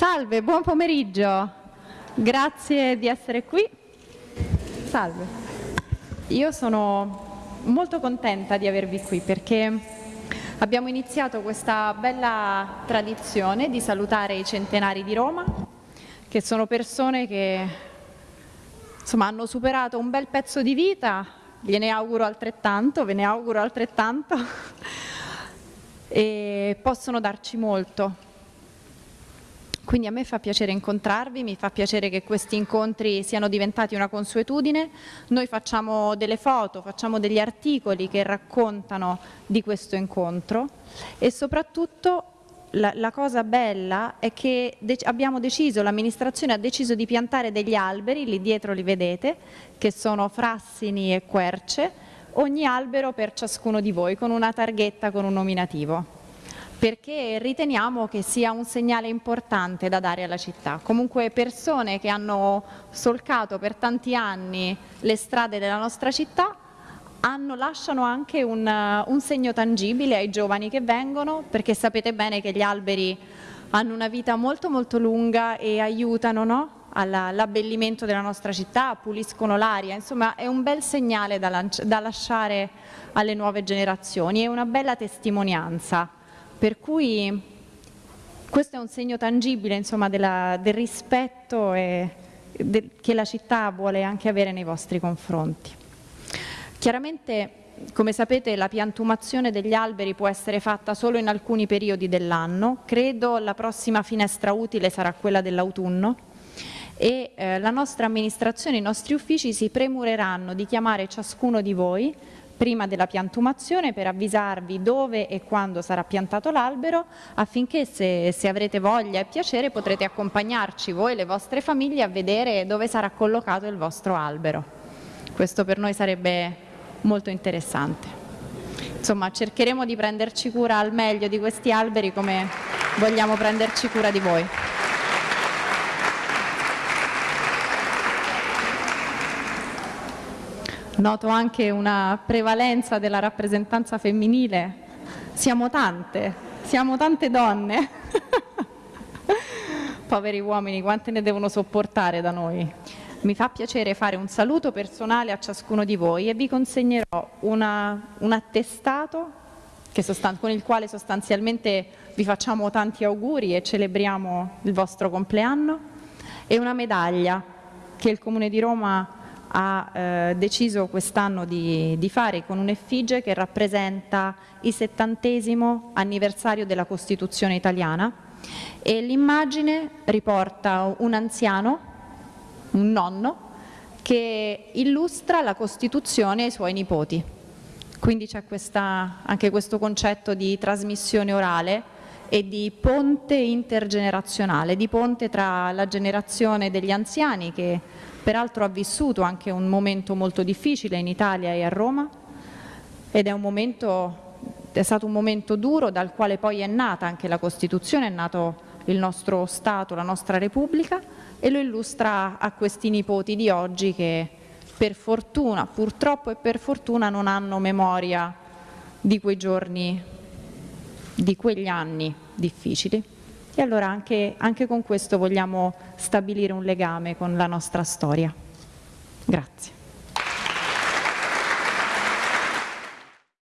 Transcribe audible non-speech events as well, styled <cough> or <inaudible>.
Salve, buon pomeriggio. Grazie di essere qui. Salve. Io sono molto contenta di avervi qui perché abbiamo iniziato questa bella tradizione di salutare i centenari di Roma, che sono persone che insomma, hanno superato un bel pezzo di vita, gliene auguro altrettanto, ve ne auguro altrettanto, <laughs> e possono darci molto quindi a me fa piacere incontrarvi, mi fa piacere che questi incontri siano diventati una consuetudine. Noi facciamo delle foto, facciamo degli articoli che raccontano di questo incontro e soprattutto la, la, cosa bella è che de abbiamo deciso, l'amministrazione ha deciso di piantare degli alberi, lì dietro li vedete, che sono frassini e querce, ogni albero per ciascuno di voi, con una targhetta, con un nominativo perché riteniamo che sia un segnale importante da dare alla città. Comunque persone che hanno solcato per tanti anni le strade della nostra città hanno, lasciano anche un, un segno tangibile ai giovani che vengono, perché sapete bene che gli alberi hanno una vita molto molto lunga e aiutano no? all'abbellimento della nostra città, puliscono l'aria, insomma è un bel segnale da, da lasciare alle nuove generazioni, è una bella testimonianza per cui questo è un segno tangibile insomma, della, del rispetto e, de, che la città vuole anche avere nei vostri confronti. Chiaramente, come sapete, la piantumazione degli alberi può essere fatta solo in alcuni periodi dell'anno, credo la prossima finestra utile sarà quella dell'autunno e eh, la nostra amministrazione, i nostri uffici si premureranno di chiamare ciascuno di voi prima della piantumazione per avvisarvi dove e quando sarà piantato l'albero affinché se, se, avrete voglia e piacere potrete accompagnarci voi e le vostre famiglie a vedere dove sarà collocato il vostro albero. Questo per noi sarebbe molto interessante. Insomma cercheremo di prenderci cura al meglio di questi alberi come vogliamo prenderci cura di voi. Noto anche una prevalenza della rappresentanza femminile. Siamo tante, siamo tante donne. <laughs> Poveri uomini, quante ne devono sopportare da noi? Mi fa piacere fare un saluto personale a ciascuno di voi e vi consegnerò una, un attestato con il quale sostanzialmente vi facciamo tanti auguri e celebriamo il vostro compleanno e una medaglia che il Comune di Roma ha eh, deciso quest'anno di, di, fare con un'effigie che rappresenta il settantesimo anniversario della Costituzione italiana e l'immagine riporta un anziano, un nonno, che illustra la Costituzione ai suoi nipoti. Quindi c'è anche questo concetto di trasmissione orale e di ponte intergenerazionale, di ponte tra la generazione degli anziani che peraltro ha vissuto anche un momento molto difficile in Italia e a Roma ed è, momento, è stato un momento duro dal quale poi è nata anche la Costituzione, è nato il nostro Stato, la nostra Repubblica e lo illustra a questi nipoti di oggi che per fortuna, purtroppo e per fortuna non hanno memoria di quei giorni, di quegli anni difficili. E allora anche, anche con questo vogliamo stabilire un legame con la nostra storia. Grazie.